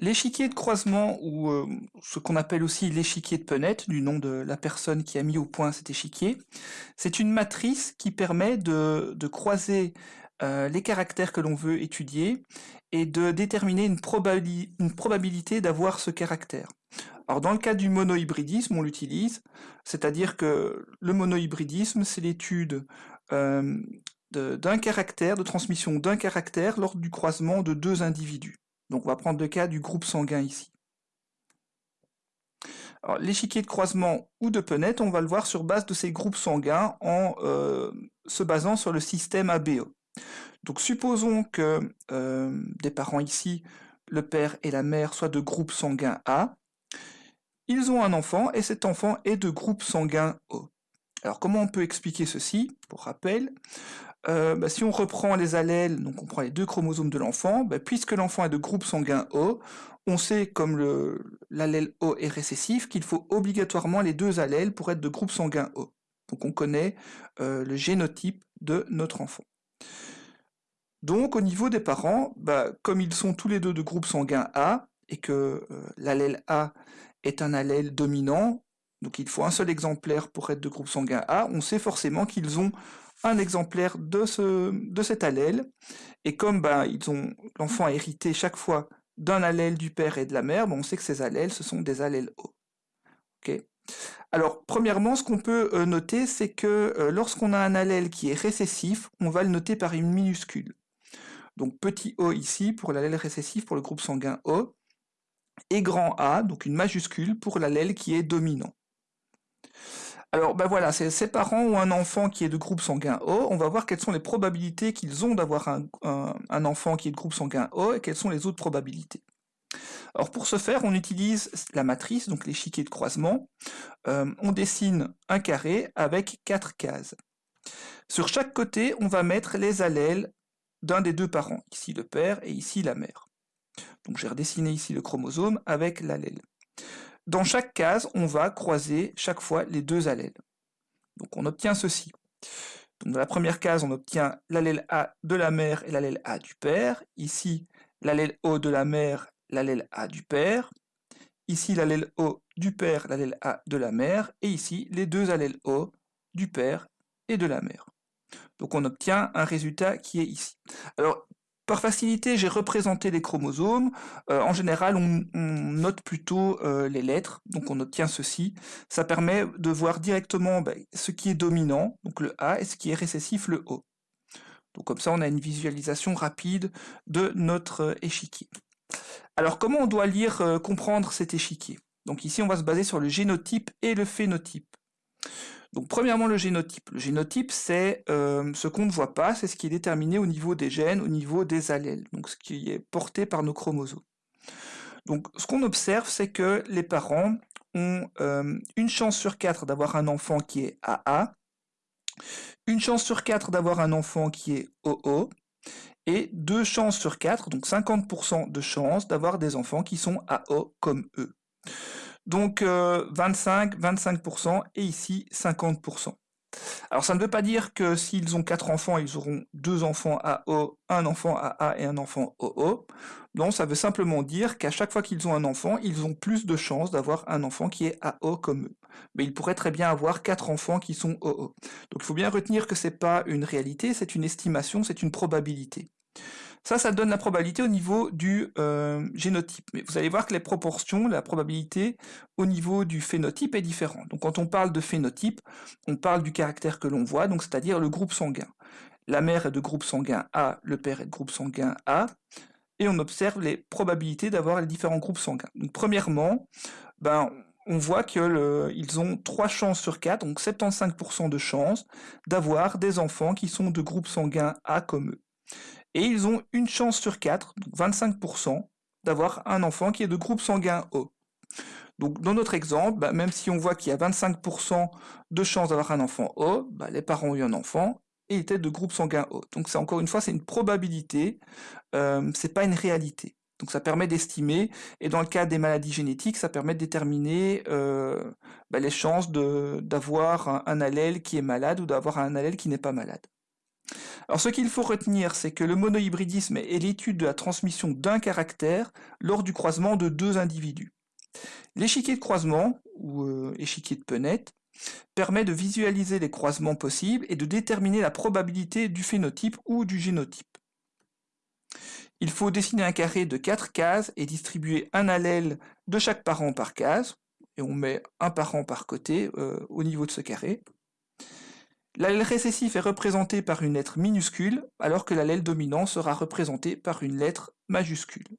l'échiquier de croisement, ou euh, ce qu'on appelle aussi l'échiquier de Punnett, du nom de la personne qui a mis au point cet échiquier, c'est une matrice qui permet de, croiser euh, les caractères que l'on veut étudier et de déterminer une, une probabilité d'avoir ce caractère. Alors dans le cas du monohybridisme, on l'utilise, c'est-à-dire que le monohybridisme, c'est l'étude euh, d'un caractère, de transmission d'un caractère lors du croisement de deux individus. Donc on va prendre le cas du groupe sanguin ici. L'échiquier de croisement ou de Punnett, on va le voir sur base de ces groupes sanguins en euh, se basant sur le système ABO. Donc supposons que euh, des parents ici, le père et la mère, soient de groupe sanguin A. Ils ont un enfant et cet enfant est de groupe sanguin O. Alors comment on peut expliquer ceci? Pour rappel, euh, bah, si on reprend les allèles, donc on prend les deux chromosomes de l'enfant, bah, puisque l'enfant est de groupe sanguin O, on sait, comme l'allèle O est récessif, qu'il faut obligatoirement les deux allèles pour être de groupe sanguin O. Donc on connaît euh, le génotype de notre enfant. Donc au niveau des parents, bah, comme ils sont tous les deux de groupe sanguin A, et que euh, l'allèle A est un allèle dominant, donc il faut un seul exemplaire pour être de groupe sanguin A, on sait forcément qu'ils ont un exemplaire de, ce, de cet allèle, et comme ont l'enfant a hérité chaque fois d'un allèle du père et de la mère, ben, on sait que ces allèles, ce sont des allèles O. Alors, premièrement, ce qu'on peut euh, noter, c'est que euh, lorsqu'on a un allèle qui est récessif, on va le noter par une minuscule. Donc petit o ici pour l'allèle récessif pour le groupe sanguin O, et grand A, donc une majuscule pour l'allèle qui est dominant. Alors ben voilà, ces parents ont un enfant qui est de groupe sanguin O, on va voir quelles sont les probabilités qu'ils ont d'avoir un, enfant qui est de groupe sanguin O et quelles sont les autres probabilités. Alors pour ce faire, on utilise la matrice, donc l'échiquier de croisement. Euh, on dessine un carré avec quatre cases. Sur chaque côté, on va mettre les allèles d'un des deux parents, ici le père et ici la mère. Donc j'ai redessiné ici le chromosome avec l'allèle. Dans chaque case, on va croiser chaque fois les deux allèles. Donc on obtient ceci. Dans la première case, on obtient l'allèle A de la mère et l'allèle A du père. Ici, l'allèle O de la mère, l'allèle A du père. Ici, l'allèle O du père, l'allèle A de la mère. Et ici, les deux allèles O du père et de la mère. Donc on obtient un résultat qui est ici. Alors par facilité, j'ai représenté les chromosomes. Euh, en général, on, note plutôt euh, les lettres, donc on obtient ceci. Ça permet de voir directement ben, ce qui est dominant, donc le A, et ce qui est récessif, le O. Donc comme ça, on a une visualisation rapide de notre euh, échiquier. Alors comment on doit lire, comprendre cet échiquier? Donc ici, on va se baser sur le génotype et le phénotype. Donc premièrement le génotype. Le génotype c'est euh, ce qu'on ne voit pas, c'est ce qui est déterminé au niveau des gènes, au niveau des allèles, donc ce qui est porté par nos chromosomes. Donc ce qu'on observe c'est que les parents ont euh, une chance sur quatre d'avoir un enfant qui est AA, une chance sur quatre d'avoir un enfant qui est OO, et deux chances sur quatre, donc 50% de chances d'avoir des enfants qui sont AO comme eux. Donc 25, euh, 25% et ici 50%. Alors ça ne veut pas dire que s'ils ont quatre enfants, ils auront deux enfants AO, un enfant AA et un enfant OO. Non, ça veut simplement dire qu'à chaque fois qu'ils ont un enfant, ils ont plus de chances d'avoir un enfant qui est AO comme eux. Mais ils pourraient très bien avoir quatre enfants qui sont OO. Donc il faut bien retenir que c'est pas une réalité, c'est une estimation, c'est une probabilité. Ça, ça donne la probabilité au niveau du euh, génotype. Mais vous allez voir que les proportions, la probabilité au niveau du phénotype est différente. Donc quand on parle de phénotype, on parle du caractère que l'on voit, c'est-à-dire le groupe sanguin. La mère est de groupe sanguin A, le père est de groupe sanguin A, et on observe les probabilités d'avoir les différents groupes sanguins. Premièrement, ben, on voit qu'ils ont 3 chances sur 4, donc 75% de chances d'avoir des enfants qui sont de groupe sanguin A comme eux et ils ont une chance sur 4, donc 25%, d'avoir un enfant qui est de groupe sanguin O. Donc dans notre exemple, bah, même si on voit qu'il y a 25% de chance d'avoir un enfant O, bah, les parents ont eu un enfant et ils étaient de groupe sanguin O. Donc c'est encore une fois, c'est une probabilité, euh, c'est pas une réalité. Donc ça permet d'estimer, et dans le cas des maladies génétiques, ça permet de déterminer euh, bah, les chances d'avoir un allèle qui est malade ou d'avoir un allèle qui n'est pas malade. Alors ce qu'il faut retenir, c'est que le monohybridisme est l'étude de la transmission d'un caractère lors du croisement de deux individus. L'échiquier de croisement, ou euh, échiquier de Punnett, permet de visualiser les croisements possibles et de déterminer la probabilité du phénotype ou du génotype. Il faut dessiner un carré de quatre cases et distribuer un allèle de chaque parent par case, et on met un parent par côté euh, au niveau de ce carré. L'allèle récessif est représenté par une lettre minuscule, alors que l'allèle dominant sera représenté par une lettre majuscule.